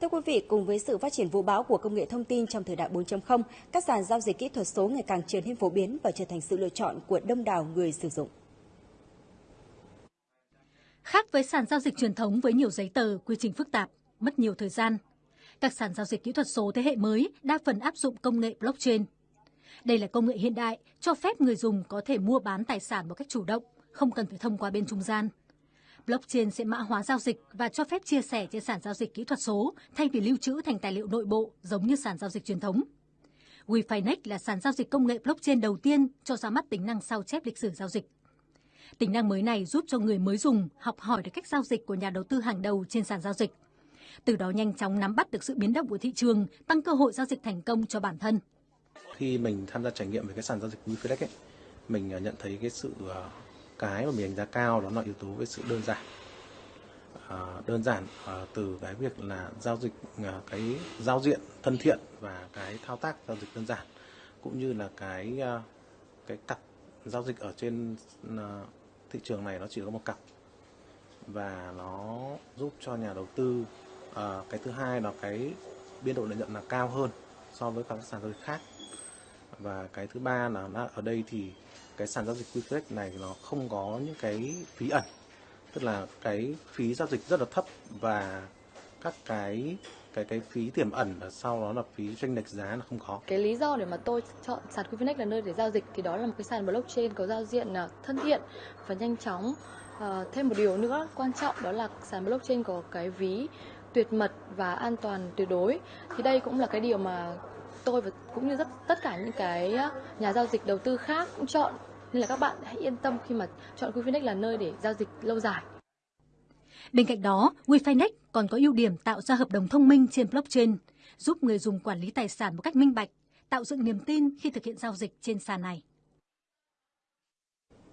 Thưa quý vị, cùng với sự phát triển vũ bão của công nghệ thông tin trong thời đại 4.0, các sàn giao dịch kỹ thuật số ngày càng trở nên phổ biến và trở thành sự lựa chọn của đông đảo người sử dụng. Khác với sàn giao dịch truyền thống với nhiều giấy tờ, quy trình phức tạp, mất nhiều thời gian, các sàn giao dịch kỹ thuật số thế hệ mới đa phần áp dụng công nghệ blockchain. Đây là công nghệ hiện đại cho phép người dùng có thể mua bán tài sản một cách chủ động, không cần phải thông qua bên trung gian. Blockchain sẽ mã hóa giao dịch và cho phép chia sẻ trên sàn giao dịch kỹ thuật số thay vì lưu trữ thành tài liệu nội bộ giống như sàn giao dịch truyền thống. WeFinex là sàn giao dịch công nghệ blockchain đầu tiên cho ra mắt tính năng sao chép lịch sử giao dịch. Tính năng mới này giúp cho người mới dùng học hỏi được cách giao dịch của nhà đầu tư hàng đầu trên sàn giao dịch. Từ đó nhanh chóng nắm bắt được sự biến động của thị trường, tăng cơ hội giao dịch thành công cho bản thân. Khi mình tham gia trải nghiệm về cái sàn giao dịch WeFinex ấy, mình à, nhận thấy cái sự à, cái mà mình đánh giá cao đó là yếu tố về sự đơn giản. À, đơn giản à, từ cái việc là giao dịch à, cái giao diện thân thiện và cái thao tác giao dịch đơn giản cũng như là cái à, cái cặp giao dịch ở trên à, thị trường này nó chỉ có một cặp. Và nó giúp cho nhà đầu tư à, cái thứ hai là cái biên độ lợi nhuận là cao hơn so với các sàn giao dịch khác và cái thứ ba là ở đây thì cái sàn giao dịch QFlex này nó không có những cái phí ẩn tức là cái phí giao dịch rất là thấp và các cái cái cái phí tiềm ẩn và sau đó là phí tranh lệch giá là không có. Cái lý do để mà tôi chọn sàn Quifinex là nơi để giao dịch thì đó là một cái sàn blockchain có giao diện à, thân thiện và nhanh chóng. À, thêm một điều nữa quan trọng đó là sàn blockchain có cái ví tuyệt mật và an toàn tuyệt đối. Thì đây cũng là cái điều mà tôi và cũng như rất tất cả những cái nhà giao dịch đầu tư khác cũng chọn nên là các bạn hãy yên tâm khi mà chọn Wefinex là nơi để giao dịch lâu dài. Bên cạnh đó, Wefinex còn có ưu điểm tạo ra hợp đồng thông minh trên blockchain, giúp người dùng quản lý tài sản một cách minh bạch, tạo dựng niềm tin khi thực hiện giao dịch trên sàn này.